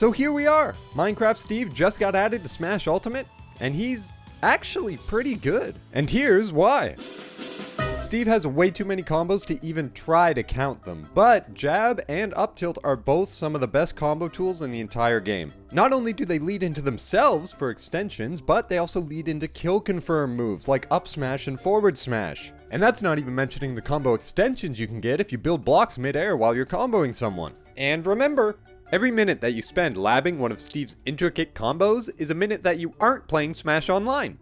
So here we are. Minecraft Steve just got added to Smash Ultimate, and he's actually pretty good. And here's why. Steve has way too many combos to even try to count them, but jab and up tilt are both some of the best combo tools in the entire game. Not only do they lead into themselves for extensions, but they also lead into kill confirm moves like up smash and forward smash. And that's not even mentioning the combo extensions you can get if you build blocks mid-air while you're comboing someone. And remember, Every minute that you spend labbing one of Steve's intricate combos is a minute that you aren't playing Smash Online.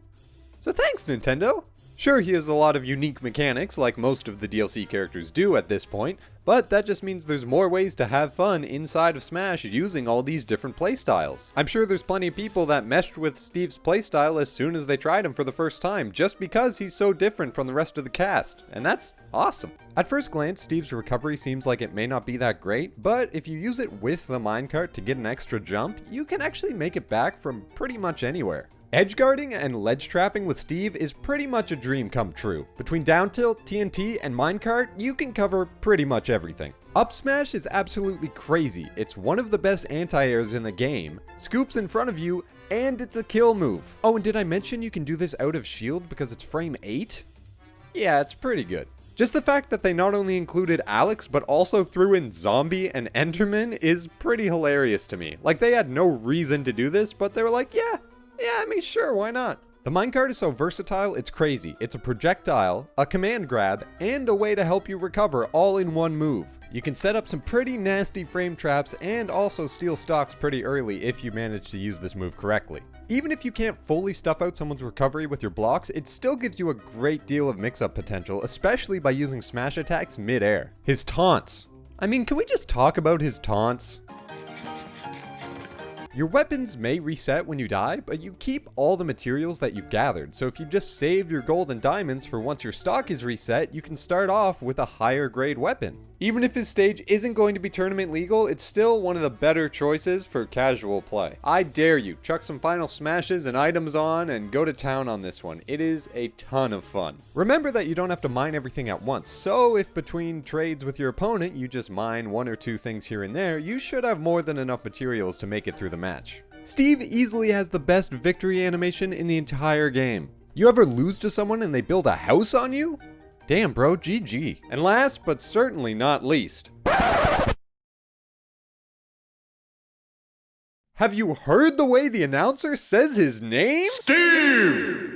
So thanks, Nintendo! Sure, he has a lot of unique mechanics, like most of the DLC characters do at this point, but that just means there's more ways to have fun inside of Smash using all these different playstyles. I'm sure there's plenty of people that meshed with Steve's playstyle as soon as they tried him for the first time, just because he's so different from the rest of the cast, and that's awesome. At first glance, Steve's recovery seems like it may not be that great, but if you use it with the minecart to get an extra jump, you can actually make it back from pretty much anywhere. Edge guarding and ledge trapping with Steve is pretty much a dream come true. Between down tilt, TNT, and minecart, you can cover pretty much everything. Up smash is absolutely crazy. It's one of the best anti-airs in the game, scoops in front of you, and it's a kill move. Oh, and did I mention you can do this out of shield because it's frame 8? Yeah, it's pretty good. Just the fact that they not only included Alex, but also threw in Zombie and Enderman is pretty hilarious to me. Like, they had no reason to do this, but they were like, yeah, yeah, I mean, sure, why not? The minecart is so versatile, it's crazy. It's a projectile, a command grab, and a way to help you recover all in one move. You can set up some pretty nasty frame traps and also steal stocks pretty early if you manage to use this move correctly. Even if you can't fully stuff out someone's recovery with your blocks, it still gives you a great deal of mix-up potential, especially by using smash attacks mid-air. His taunts. I mean, can we just talk about his taunts? Your weapons may reset when you die, but you keep all the materials that you've gathered, so if you just save your gold and diamonds for once your stock is reset, you can start off with a higher grade weapon. Even if his stage isn't going to be tournament legal, it's still one of the better choices for casual play. I dare you, chuck some final smashes and items on and go to town on this one. It is a ton of fun. Remember that you don't have to mine everything at once, so if between trades with your opponent you just mine one or two things here and there, you should have more than enough materials to make it through the match. Steve easily has the best victory animation in the entire game. You ever lose to someone and they build a house on you? Damn, bro, GG. And last, but certainly not least. Have you heard the way the announcer says his name? Steve!